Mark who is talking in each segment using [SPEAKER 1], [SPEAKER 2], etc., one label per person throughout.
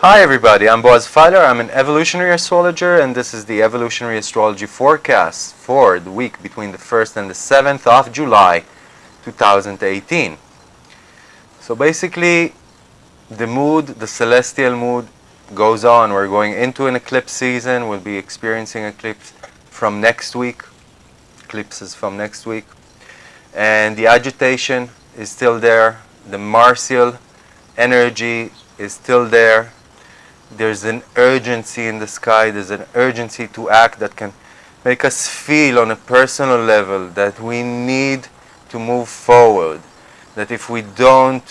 [SPEAKER 1] Hi everybody, I'm Boaz Fyler. I'm an evolutionary astrologer and this is the evolutionary astrology forecast for the week between the 1st and the 7th of July 2018. So basically the mood, the celestial mood goes on. We're going into an eclipse season. We'll be experiencing eclipse from next week, eclipses from next week. And the agitation is still there. The martial energy is still there there's an urgency in the sky, there's an urgency to act that can make us feel on a personal level that we need to move forward, that if we don't,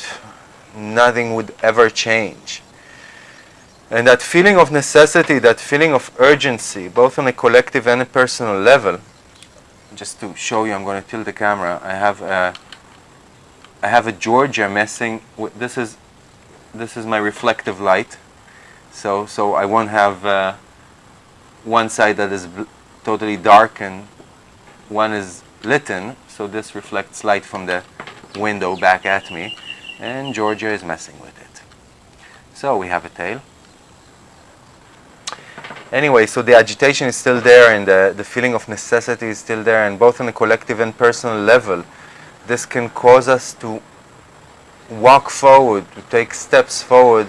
[SPEAKER 1] nothing would ever change. And that feeling of necessity, that feeling of urgency, both on a collective and a personal level, just to show you, I'm going to tilt the camera. I have a, I have a Georgia messing with, this is, this is my reflective light. So, so I won't have uh, one side that is totally dark and one is lit in. So this reflects light from the window back at me. And Georgia is messing with it. So we have a tail. Anyway, so the agitation is still there and the, the feeling of necessity is still there. And both on a collective and personal level, this can cause us to walk forward, to take steps forward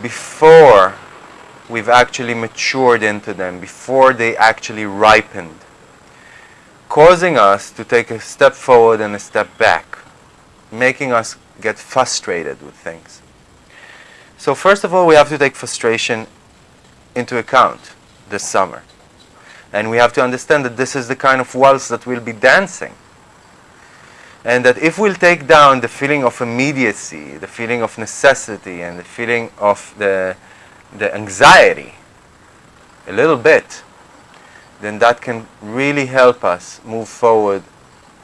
[SPEAKER 1] before we've actually matured into them, before they actually ripened, causing us to take a step forward and a step back, making us get frustrated with things. So first of all, we have to take frustration into account this summer. And we have to understand that this is the kind of waltz that we'll be dancing. And that if we'll take down the feeling of immediacy, the feeling of necessity, and the feeling of the, the anxiety a little bit, then that can really help us move forward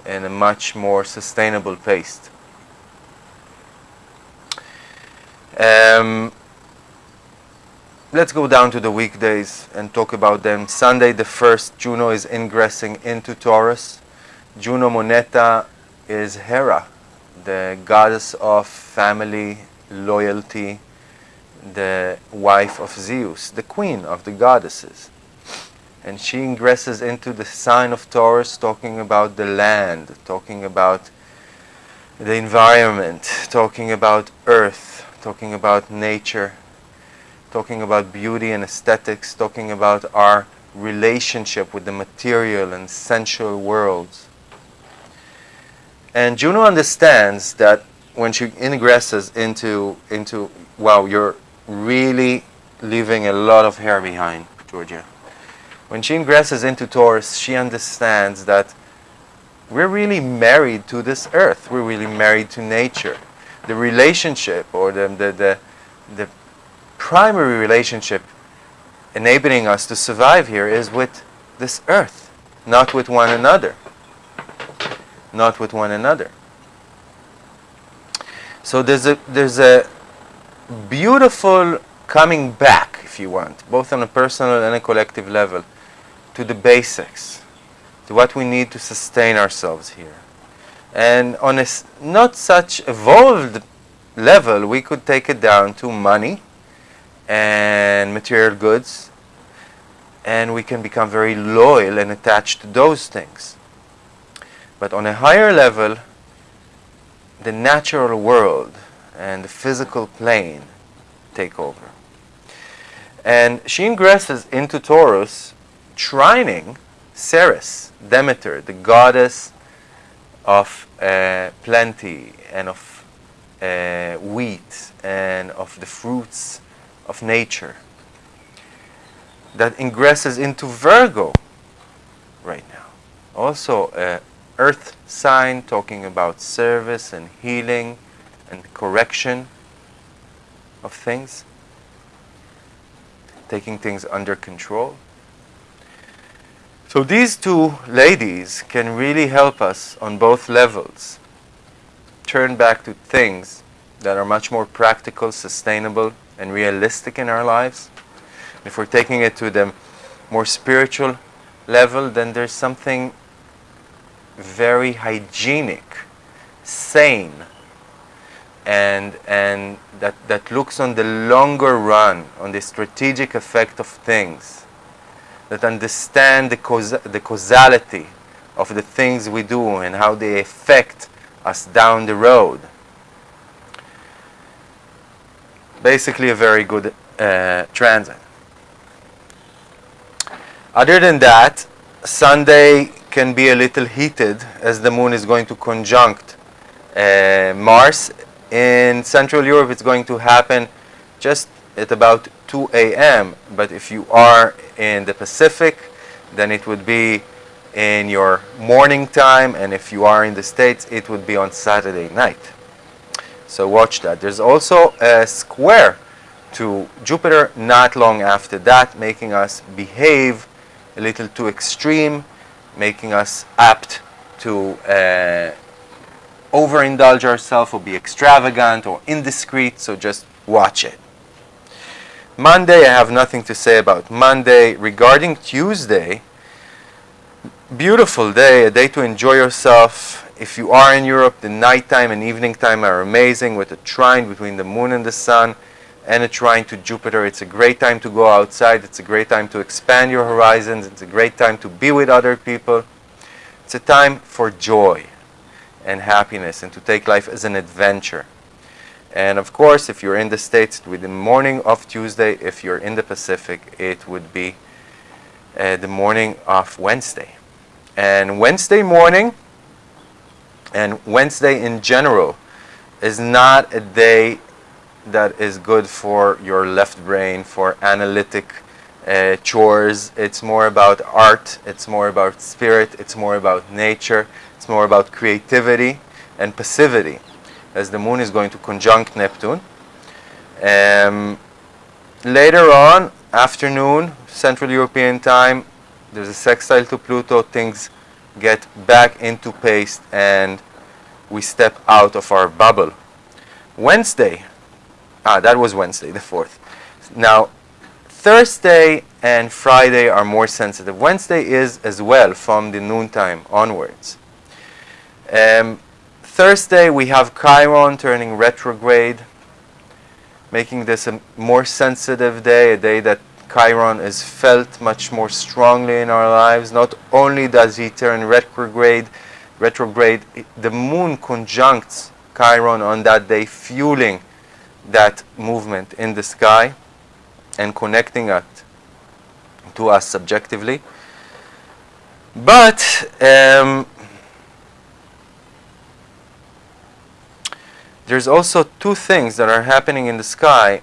[SPEAKER 1] in a much more sustainable pace. Um, let's go down to the weekdays and talk about them. Sunday the 1st, Juno is ingressing into Taurus. Juno Moneta is Hera, the goddess of family, loyalty, the wife of Zeus, the queen of the goddesses. And she ingresses into the sign of Taurus, talking about the land, talking about the environment, talking about earth, talking about nature, talking about beauty and aesthetics, talking about our relationship with the material and sensual worlds. And Juno understands that when she ingresses into, into wow, you're really leaving a lot of hair behind, Georgia. When she ingresses into Taurus, she understands that we're really married to this earth. We're really married to nature. The relationship or the, the, the, the primary relationship enabling us to survive here is with this earth, not with one another not with one another. So there's a, there's a beautiful coming back, if you want, both on a personal and a collective level, to the basics, to what we need to sustain ourselves here. And on a not such evolved level, we could take it down to money and material goods, and we can become very loyal and attached to those things. But on a higher level, the natural world and the physical plane take over. And she ingresses into Taurus, trining Ceres, Demeter, the goddess of uh, plenty and of uh, wheat and of the fruits of nature, that ingresses into Virgo right now. Also, uh, earth sign talking about service and healing and correction of things, taking things under control. So these two ladies can really help us on both levels turn back to things that are much more practical, sustainable, and realistic in our lives. If we're taking it to the more spiritual level, then there's something very hygienic, sane, and, and that, that looks on the longer run, on the strategic effect of things, that understand the, the causality of the things we do and how they affect us down the road. Basically, a very good uh, transit. Other than that, Sunday can be a little heated as the moon is going to conjunct uh, Mars. In Central Europe, it's going to happen just at about 2 a.m. But if you are in the Pacific, then it would be in your morning time, and if you are in the States, it would be on Saturday night. So watch that. There's also a square to Jupiter not long after that, making us behave a little too extreme, making us apt to uh, overindulge ourselves or be extravagant or indiscreet. So just watch it. Monday, I have nothing to say about Monday. Regarding Tuesday, beautiful day, a day to enjoy yourself. If you are in Europe, the nighttime and evening time are amazing with a trine between the moon and the sun and a trine to Jupiter. It's a great time to go outside. It's a great time to expand your horizons. It's a great time to be with other people. It's a time for joy and happiness and to take life as an adventure. And of course, if you're in the States, with the morning of Tuesday. If you're in the Pacific, it would be uh, the morning of Wednesday. And Wednesday morning, and Wednesday in general is not a day that is good for your left brain, for analytic uh, chores. It's more about art, it's more about spirit, it's more about nature, it's more about creativity and passivity, as the moon is going to conjunct Neptune. Um, later on, afternoon, Central European time, there's a sextile to Pluto, things get back into pace and we step out of our bubble. Wednesday, ah, that was Wednesday, the 4th. Now, Thursday and Friday are more sensitive. Wednesday is as well from the noontime onwards. Um, Thursday, we have Chiron turning retrograde, making this a more sensitive day, a day that Chiron is felt much more strongly in our lives. Not only does he turn retrograde, retrograde, the moon conjuncts Chiron on that day, fueling that movement in the sky and connecting it to us subjectively. But um, there's also two things that are happening in the sky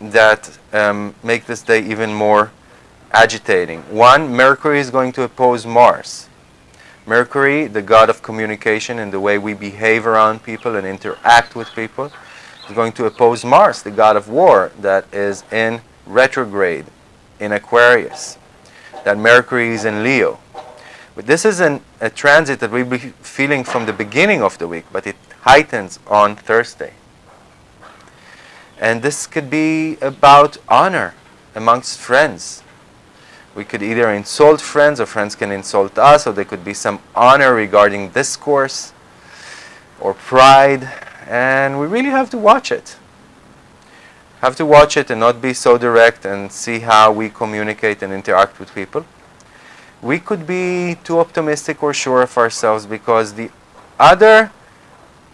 [SPEAKER 1] that um, make this day even more agitating. One, Mercury is going to oppose Mars. Mercury, the god of communication and the way we behave around people and interact with people, is going to oppose Mars, the god of war, that is in retrograde in Aquarius. That Mercury is in Leo. But this is an, a transit that be feeling from the beginning of the week, but it heightens on Thursday. And this could be about honor amongst friends. We could either insult friends or friends can insult us, or there could be some honor regarding discourse or pride. And we really have to watch it. Have to watch it and not be so direct and see how we communicate and interact with people. We could be too optimistic or sure of ourselves because the other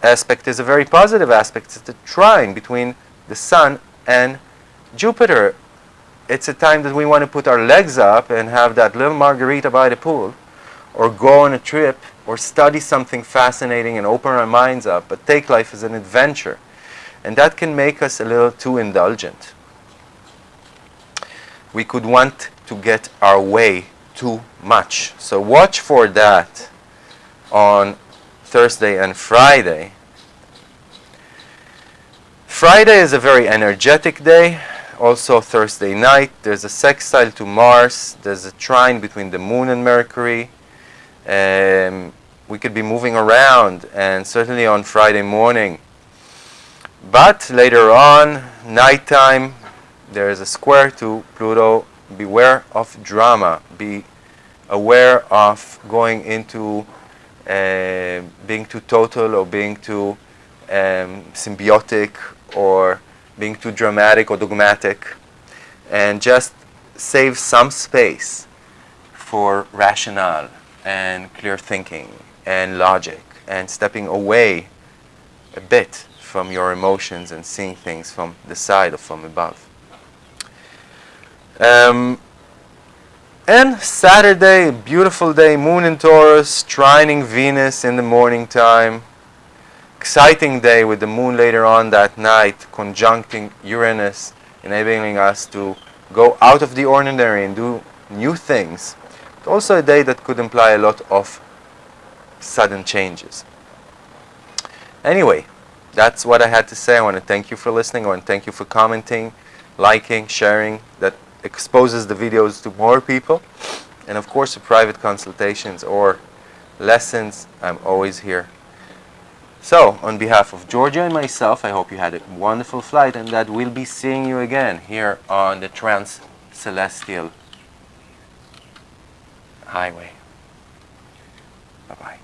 [SPEAKER 1] aspect is a very positive aspect. It's the trine between the sun and Jupiter. It's a time that we want to put our legs up and have that little margarita by the pool, or go on a trip, or study something fascinating and open our minds up, but take life as an adventure. And that can make us a little too indulgent. We could want to get our way too much. So watch for that on Thursday and Friday. Friday is a very energetic day. Also Thursday night, there's a sextile to Mars. There's a trine between the Moon and Mercury. Um, we could be moving around, and certainly on Friday morning, But later on, nighttime, there is a square to Pluto. Beware of drama. Be aware of going into uh, being too total or being too um, symbiotic or being too dramatic or dogmatic. And just save some space for rationale and clear thinking and logic and stepping away a bit from your emotions and seeing things from the side or from above. Um, and Saturday, beautiful day, moon in Taurus, trining Venus in the morning time. Exciting day with the moon later on that night, conjuncting Uranus, enabling us to go out of the ordinary and do new things. But also a day that could imply a lot of sudden changes. Anyway, that's what I had to say. I want to thank you for listening. I want to thank you for commenting, liking, sharing. That exposes the videos to more people. And of course, for private consultations or lessons, I'm always here. So, on behalf of Georgia and myself, I hope you had a wonderful flight and that we'll be seeing you again here on the Trans Celestial Highway. Bye-bye.